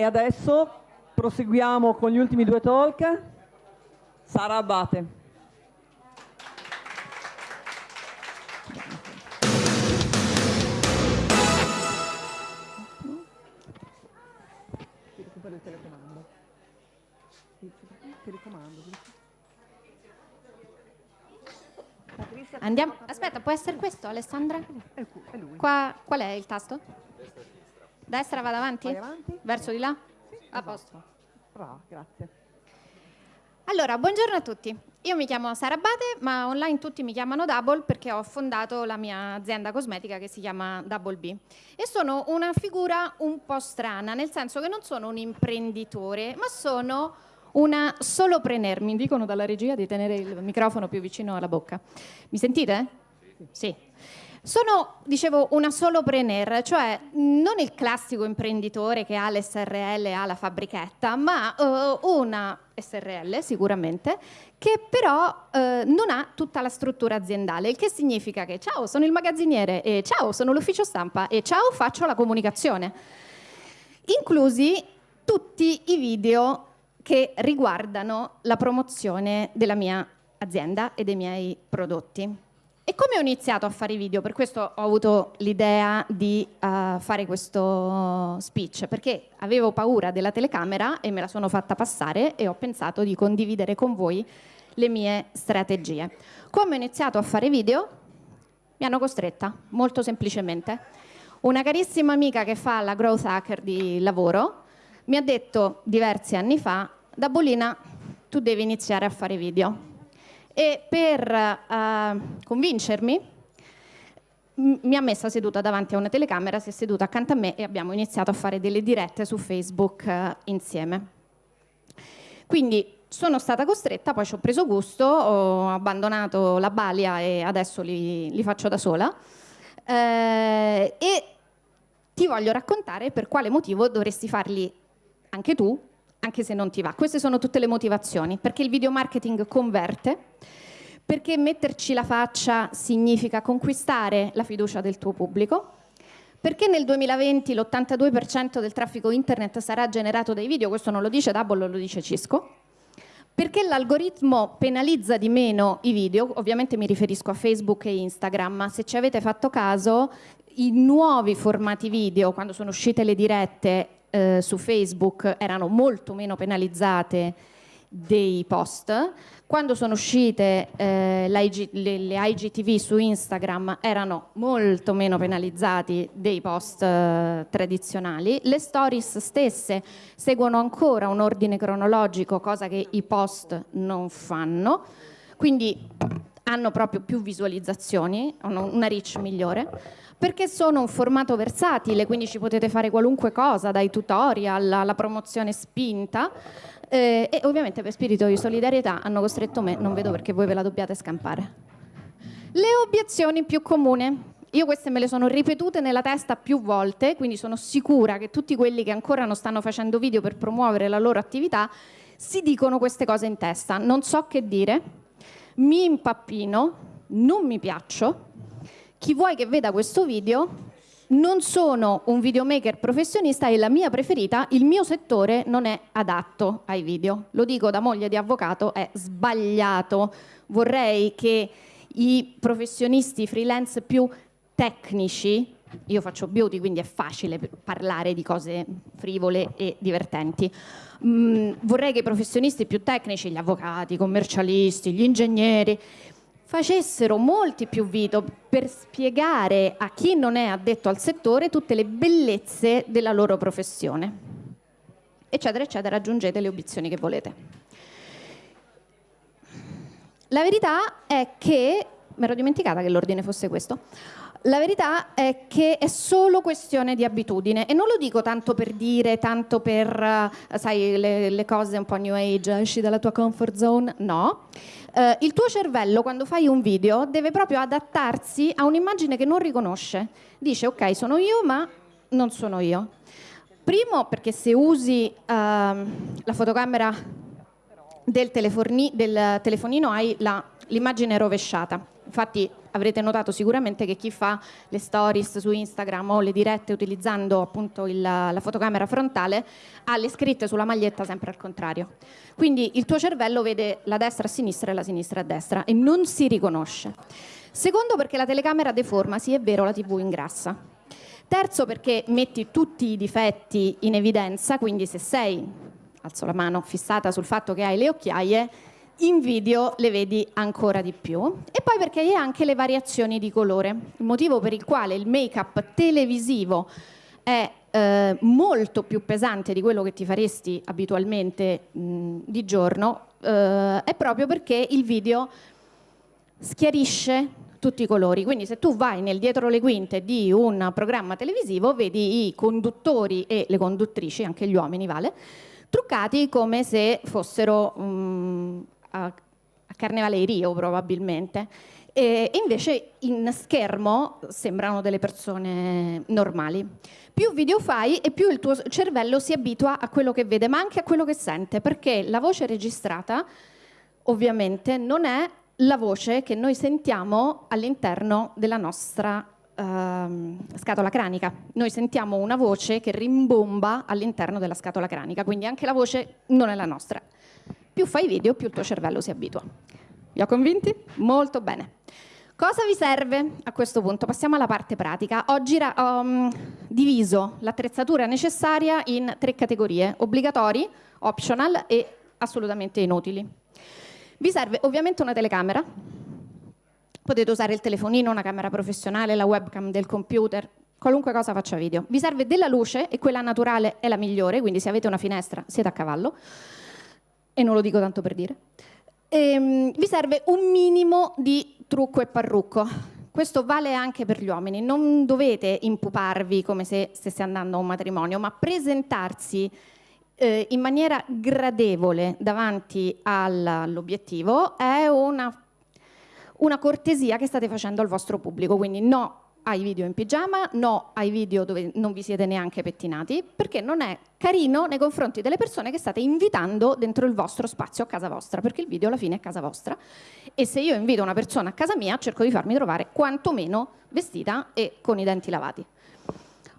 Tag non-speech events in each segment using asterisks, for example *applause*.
E adesso proseguiamo con gli ultimi due talk. Sara Abate. Andiamo. Aspetta, può essere questo, Alessandra? Qua, qual è il tasto? Destra va davanti? Vai avanti. Verso di là? Sì, A posto. Brava, grazie. Allora, buongiorno a tutti. Io mi chiamo Sara Abate, ma online tutti mi chiamano Double perché ho fondato la mia azienda cosmetica che si chiama Double B. E sono una figura un po' strana, nel senso che non sono un imprenditore, ma sono una solopreneur. Mi dicono dalla regia di tenere il microfono più vicino alla bocca. Mi sentite? Sì. Sono, dicevo, una solopreneur, cioè non il classico imprenditore che ha l'SRL e ha la fabbrichetta, ma uh, una SRL sicuramente, che però uh, non ha tutta la struttura aziendale, il che significa che ciao, sono il magazziniere e ciao, sono l'ufficio stampa e ciao, faccio la comunicazione. Inclusi tutti i video che riguardano la promozione della mia azienda e dei miei prodotti. E come ho iniziato a fare i video? Per questo ho avuto l'idea di uh, fare questo speech, perché avevo paura della telecamera e me la sono fatta passare e ho pensato di condividere con voi le mie strategie. Come ho iniziato a fare video? Mi hanno costretta, molto semplicemente. Una carissima amica che fa la growth hacker di lavoro mi ha detto diversi anni fa, da Bolina tu devi iniziare a fare video e per uh, convincermi mi ha messa seduta davanti a una telecamera, si è seduta accanto a me e abbiamo iniziato a fare delle dirette su Facebook uh, insieme. Quindi sono stata costretta, poi ci ho preso gusto, ho abbandonato la balia e adesso li, li faccio da sola. Eh, e ti voglio raccontare per quale motivo dovresti farli anche tu anche se non ti va. Queste sono tutte le motivazioni, perché il video marketing converte, perché metterci la faccia significa conquistare la fiducia del tuo pubblico, perché nel 2020 l'82% del traffico internet sarà generato dai video, questo non lo dice Double, lo dice Cisco, perché l'algoritmo penalizza di meno i video, ovviamente mi riferisco a Facebook e Instagram, se ci avete fatto caso i nuovi formati video, quando sono uscite le dirette eh, su Facebook erano molto meno penalizzate dei post. Quando sono uscite eh, le, le, IGTV su Instagram erano molto meno penalizzati dei post eh, tradizionali. Le stories stesse seguono ancora un ordine cronologico, cosa che i post non fanno. Quindi hanno proprio più visualizzazioni, hanno una reach migliore perché sono un formato versatile, quindi ci potete fare qualunque cosa, dai tutorial alla promozione spinta. Eh, e ovviamente per spirito di solidarietà hanno costretto me, non vedo perché voi ve la dobbiate scampare. Le obiezioni più comuni. Io queste me le sono ripetute nella testa più volte, quindi sono sicura che tutti quelli che ancora non stanno facendo video per promuovere la loro attività si dicono queste cose in testa. Non so che dire, mi impappino, non mi piaccio, chi vuoi che veda questo video non sono un videomaker professionista e la mia preferita, il mio settore non è adatto ai video. Lo dico da moglie di avvocato, è sbagliato. Vorrei che i professionisti freelance più tecnici, io faccio beauty quindi è facile parlare di cose frivole e divertenti, mm, vorrei che i professionisti più tecnici, gli avvocati, i commercialisti, gli ingegneri, facessero molti più video per spiegare a chi non è addetto al settore tutte le bellezze della loro professione. Eccetera, eccetera, aggiungete le obiezioni che volete. La verità è che, mi ero dimenticata che l'ordine fosse questo, la verità è che è solo questione di abitudine e non lo dico tanto per dire, tanto per, uh, sai, le, le, cose un po' new age, esci dalla tua comfort zone, no. Uh, il tuo cervello quando fai un video deve proprio adattarsi a un'immagine che non riconosce. Dice ok, sono io ma non sono io. Primo perché se usi uh, la fotocamera del, del telefonino hai l'immagine rovesciata. Infatti avrete notato sicuramente che chi fa le stories su Instagram o le dirette utilizzando appunto il, la fotocamera frontale ha le scritte sulla maglietta sempre al contrario. Quindi il tuo cervello vede la destra a sinistra e la sinistra a destra e non si riconosce. Secondo perché la telecamera deforma, sì è vero, la TV ingrassa. Terzo perché metti tutti i difetti in evidenza, quindi se sei, alzo la mano, fissata sul fatto che hai le occhiaie, in video le vedi ancora di più. E poi perché hai anche le variazioni di colore, il motivo per il quale il make-up televisivo è eh, molto più pesante di quello che ti faresti abitualmente mh, di giorno, eh, è proprio perché il video schiarisce tutti i colori. Quindi se tu vai nel dietro le quinte di un programma televisivo, vedi i conduttori e le conduttrici, anche gli uomini vale, truccati come se fossero um, a, a Carnevale Rio probabilmente. E invece in schermo sembrano delle persone normali. Più video fai e più il tuo cervello si abitua a quello che vede, ma anche a quello che sente, perché la voce registrata ovviamente non è la voce che noi sentiamo all'interno della nostra uh, scatola cranica. Noi sentiamo una voce che rimbomba all'interno della scatola cranica, quindi anche la voce non è la nostra. Più fai video, più il tuo cervello si abitua. Vi ho convinti? Molto bene. Cosa vi serve a questo punto? Passiamo alla parte pratica. Oggi ho um, diviso l'attrezzatura necessaria in tre categorie, obbligatori, optional e assolutamente inutili. Vi serve ovviamente una telecamera, potete usare il telefonino, una camera professionale, la webcam del computer, qualunque cosa faccia video. Vi serve della luce e quella naturale è la migliore, quindi se avete una finestra siete a cavallo, e non lo dico tanto per dire. E, um, vi serve un minimo di trucco e parrucco. Questo vale anche per gli uomini, non dovete impuparvi come se stesse andando a un matrimonio, ma presentarsi eh, in maniera gradevole davanti all'obiettivo è una, una cortesia che state facendo al vostro pubblico, quindi no ai video in pigiama, no ai video dove non vi siete neanche pettinati, perché non è carino nei confronti delle persone che state invitando dentro il vostro spazio a casa vostra, perché il video alla fine è casa vostra. E se io invito una persona a casa mia, cerco di farmi trovare quantomeno vestita e con i denti lavati.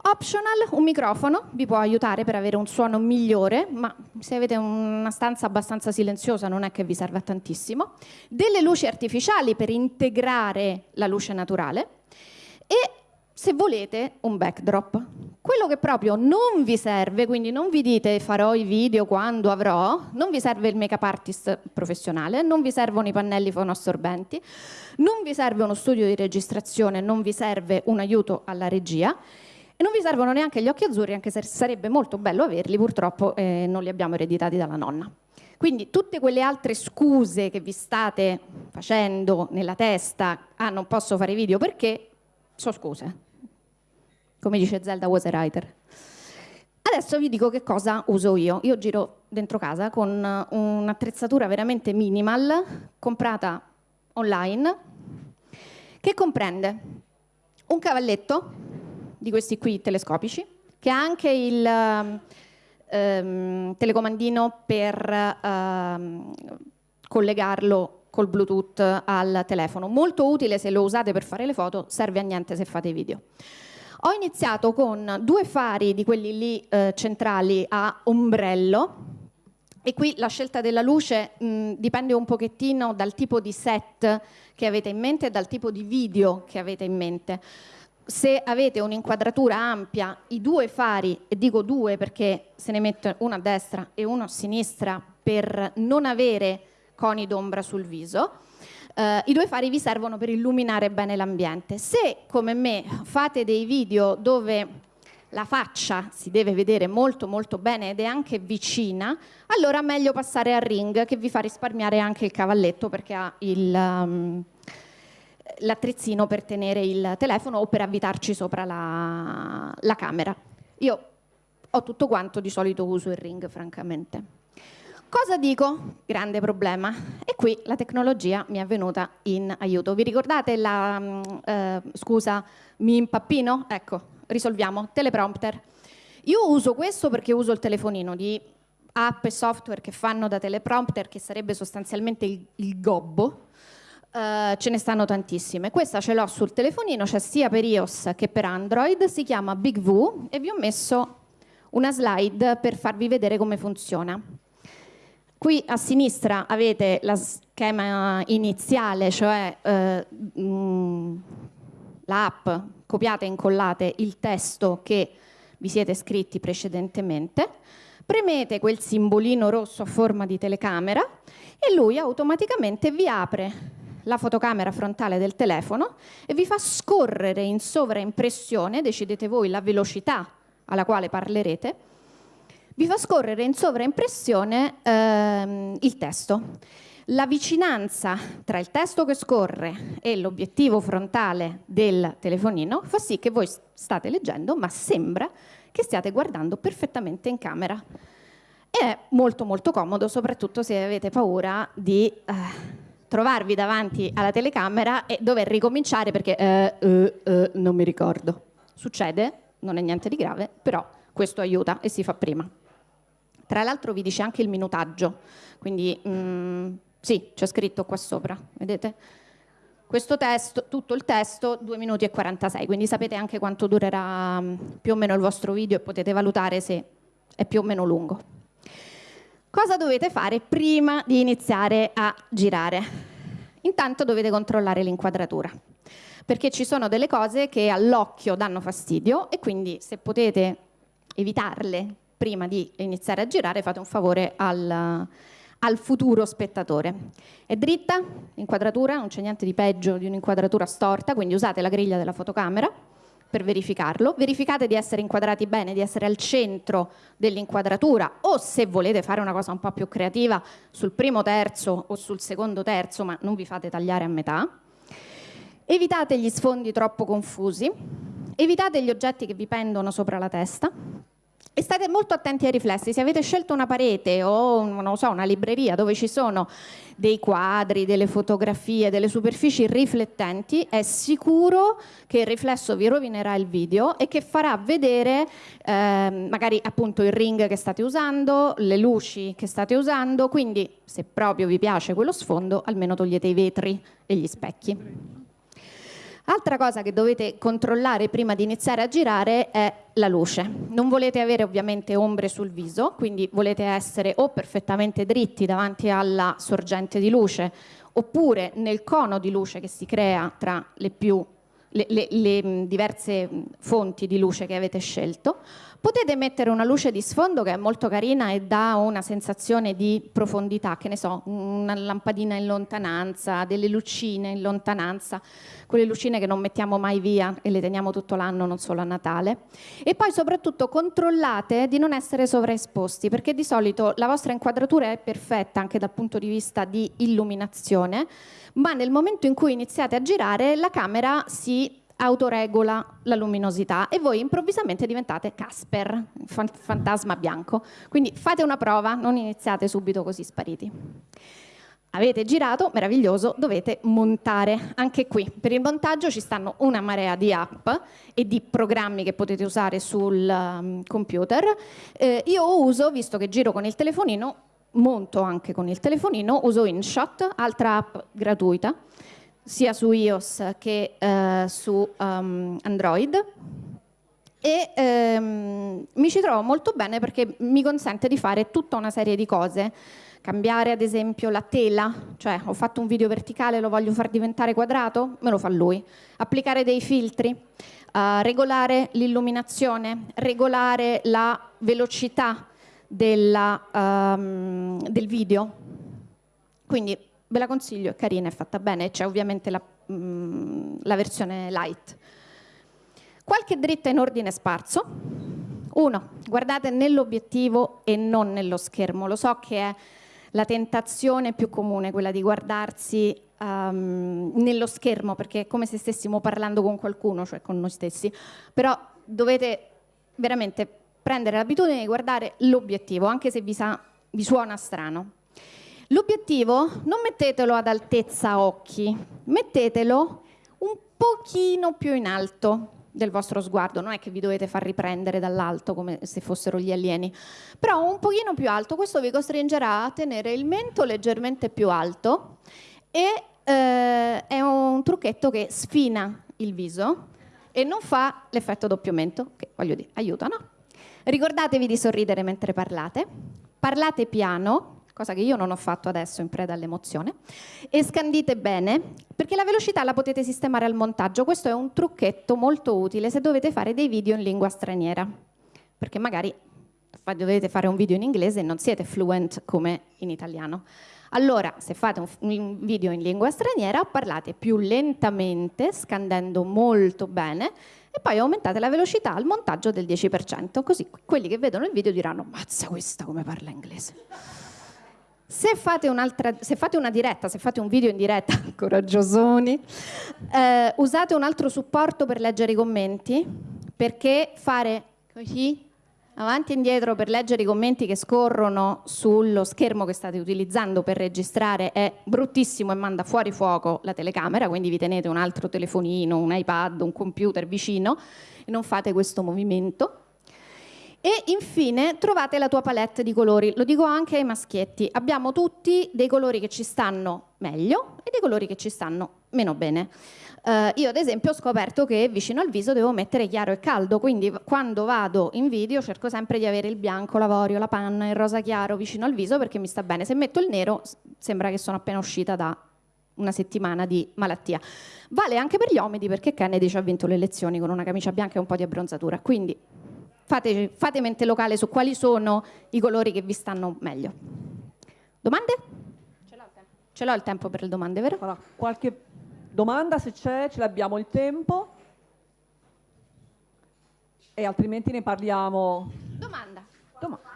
Optional, un microfono vi può aiutare per avere un suono migliore, ma se avete una stanza abbastanza silenziosa non è che vi serve a tantissimo. Delle luci artificiali per integrare la luce naturale e se volete un backdrop. Quello che proprio non vi serve, quindi non vi dite farò i video quando avrò, non vi serve il make-up artist professionale, non vi servono i pannelli fonoassorbenti, non vi serve uno studio di registrazione, non vi serve un aiuto alla regia e non vi servono neanche gli occhi azzurri, anche se sarebbe molto bello averli, purtroppo eh, non li abbiamo ereditati dalla nonna. Quindi tutte quelle altre scuse che vi state facendo nella testa, ah non posso fare video perché, sono scuse. Come dice Zelda was a writer. Adesso vi dico che cosa uso io. Io giro dentro casa con un'attrezzatura veramente minimal, comprata online, che comprende un cavalletto di questi qui telescopici, che ha anche il ehm, telecomandino per ehm, collegarlo col Bluetooth al telefono. Molto utile se lo usate per fare le foto, serve a niente se fate video. Ho iniziato con due fari di quelli lì eh, centrali a ombrello, e qui la scelta della luce mh, dipende un pochettino dal tipo di set che avete in mente e dal tipo di video che avete in mente se avete un'inquadratura ampia, i due fari, e dico due perché se ne mette uno a destra e uno a sinistra per non avere coni d'ombra sul viso, eh, i due fari vi servono per illuminare bene l'ambiente. Se, come me, fate dei video dove la faccia si deve vedere molto molto bene ed è anche vicina, allora meglio passare al ring che vi fa risparmiare anche il cavalletto perché ha il... Um, l'attrezzino per tenere il telefono o per avvitarci sopra la, la camera. Io ho tutto quanto, di solito uso il ring francamente. Cosa dico? Grande problema. E qui la tecnologia mi è venuta in aiuto. Vi ricordate la mm, eh, scusa, mi impappino? Ecco, risolviamo. Teleprompter. Io uso questo perché uso il telefonino di app e software che fanno da teleprompter, che sarebbe sostanzialmente il, il gobbo, Uh, ce ne stanno tantissime. Questa ce l'ho sul telefonino, c'è sia per iOS che per Android, si chiama Big V e vi ho messo una slide per farvi vedere come funziona. Qui a sinistra avete la schema iniziale, cioè eh, mm, l'app, copiate e incollate il testo che vi siete scritti precedentemente, premete quel simbolino rosso a forma di telecamera e lui automaticamente vi apre la fotocamera frontale del telefono e vi fa scorrere in sovraimpressione, decidete voi la velocità alla quale parlerete, vi fa scorrere in sovraimpressione ehm, il testo. La vicinanza tra il testo che scorre e l'obiettivo frontale del telefonino fa sì che voi state leggendo, ma sembra che stiate guardando perfettamente in camera. E è molto molto comodo, soprattutto se avete paura di eh, trovarvi davanti alla telecamera e dover ricominciare perché eh, eh, eh, non mi ricordo. Succede, non è niente di grave, però questo aiuta e si fa prima. Tra l'altro vi dice anche il minutaggio, quindi mm, sì, c'è scritto qua sopra, vedete? Questo testo, tutto il testo, 2 minuti e 46, quindi sapete anche quanto durerà mm, più o meno il vostro video e potete valutare se è più o meno lungo. Cosa dovete fare prima di iniziare a girare? Intanto dovete controllare l'inquadratura, perché ci sono delle cose che all'occhio danno fastidio e quindi se potete evitarle prima di iniziare a girare fate un favore al, al futuro spettatore. È dritta l'inquadratura, non c'è niente di peggio di un'inquadratura storta, quindi usate la griglia della fotocamera per verificarlo. Verificate di essere inquadrati bene, di essere al centro dell'inquadratura o se volete fare una cosa un po' più creativa sul primo terzo o sul secondo terzo, ma non vi fate tagliare a metà. Evitate gli sfondi troppo confusi, evitate gli oggetti che vi pendono sopra la testa, e state molto attenti ai riflessi, se avete scelto una parete o so, una libreria dove ci sono dei quadri, delle fotografie, delle superfici riflettenti, è sicuro che il riflesso vi rovinerà il video e che farà vedere eh, magari appunto il ring che state usando, le luci che state usando, quindi se proprio vi piace quello sfondo almeno togliete i vetri e gli specchi. Altra cosa che dovete controllare prima di iniziare a girare è la luce. Non volete avere ovviamente ombre sul viso, quindi volete essere o perfettamente dritti davanti alla sorgente di luce, oppure nel cono di luce che si crea tra le, più, le, le, le diverse fonti di luce che avete scelto, Potete mettere una luce di sfondo che è molto carina e dà una sensazione di profondità, che ne so, una lampadina in lontananza, delle lucine in lontananza, quelle lucine che non mettiamo mai via e le teniamo tutto l'anno, non solo a Natale. E poi soprattutto controllate di non essere sovraesposti, perché di solito la vostra inquadratura è perfetta anche dal punto di vista di illuminazione, ma nel momento in cui iniziate a girare la camera si autoregola la luminosità e voi improvvisamente diventate Casper, fantasma bianco. Quindi fate una prova, non iniziate subito così spariti. Avete girato, meraviglioso, dovete montare. Anche qui, per il montaggio ci stanno una marea di app e di programmi che potete usare sul um, computer. Eh, io uso, visto che giro con il telefonino, monto anche con il telefonino, uso InShot, altra app gratuita sia su iOS che eh, su um, Android. E ehm, mi ci trovo molto bene perché mi consente di fare tutta una serie di cose. Cambiare ad esempio la tela cioè ho fatto un video verticale lo voglio far diventare quadrato me lo fa lui. Applicare dei filtri uh, regolare l'illuminazione regolare la velocità della, um, del video. Quindi ve la consiglio, è carina, è fatta bene, c'è ovviamente la, mm, la versione light. Qualche dritta in ordine sparso. Uno, guardate nell'obiettivo e non nello schermo. Lo so che è la tentazione più comune, quella di guardarsi um, nello schermo, perché è come se stessimo parlando con qualcuno, cioè con noi stessi. Però dovete veramente prendere l'abitudine di guardare l'obiettivo, anche se vi, sa, vi suona strano. L'obiettivo non mettetelo ad altezza occhi, mettetelo un pochino più in alto del vostro sguardo, non è che vi dovete far riprendere dall'alto come se fossero gli alieni, però un pochino più alto, questo vi costringerà a tenere il mento leggermente più alto e eh, è un trucchetto che sfina il viso e non fa l'effetto doppio mento, che voglio dire, aiuta, no? Ricordatevi di sorridere mentre parlate, parlate piano, cosa che io non ho fatto adesso in preda all'emozione, e scandite bene, perché la velocità la potete sistemare al montaggio. Questo è un trucchetto molto utile se dovete fare dei video in lingua straniera, perché magari dovete fare un video in inglese e non siete fluent come in italiano. Allora, se fate un video in lingua straniera, parlate più lentamente, scandendo molto bene, e poi aumentate la velocità al montaggio del 10%, così quelli che vedono il video diranno mazza questa come parla inglese. Se fate, se fate una diretta, se fate un video in diretta, *laughs* coraggiosoni, eh, usate un altro supporto per leggere i commenti, perché fare così avanti e indietro per leggere i commenti che scorrono sullo schermo che state utilizzando per registrare è bruttissimo e manda fuori fuoco la telecamera, quindi vi tenete un altro telefonino, un iPad, un computer vicino e non fate questo movimento. E infine trovate la tua palette di colori, lo dico anche ai maschietti, abbiamo tutti dei colori che ci stanno meglio e dei colori che ci stanno meno bene. Uh, io ad esempio ho scoperto che vicino al viso devo mettere chiaro e caldo, quindi quando vado in video cerco sempre di avere il bianco, l'avorio, la panna, il rosa chiaro vicino al viso perché mi sta bene. Se metto il nero sembra che sono appena uscita da una settimana di malattia. Vale anche per gli omidi perché Kennedy ci ha vinto le elezioni con una camicia bianca e un po' di abbronzatura, quindi fate, fate mente locale su quali sono i colori che vi stanno meglio. Domande? Ce l'ho il tempo per le domande, vero? Allora, qualche Domanda se c'è, ce l'abbiamo il tempo e altrimenti ne parliamo. Domanda. Domanda.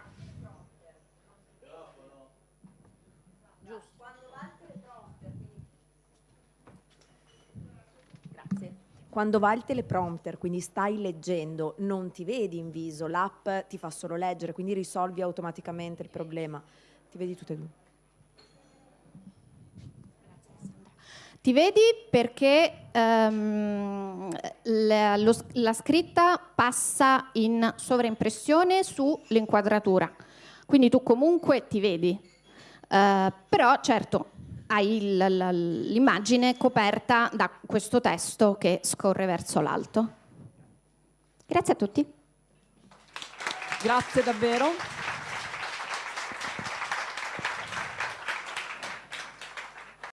Quando va il teleprompter, quindi stai leggendo, non ti vedi in viso, l'app ti fa solo leggere, quindi risolvi automaticamente il problema. Ti vedi tutte e due. Ti vedi perché um, la, lo, la, scritta passa in sovraimpressione sull'inquadratura, quindi tu comunque ti vedi, uh, però certo hai l'immagine coperta da questo testo che scorre verso l'alto. Grazie a tutti. Grazie davvero.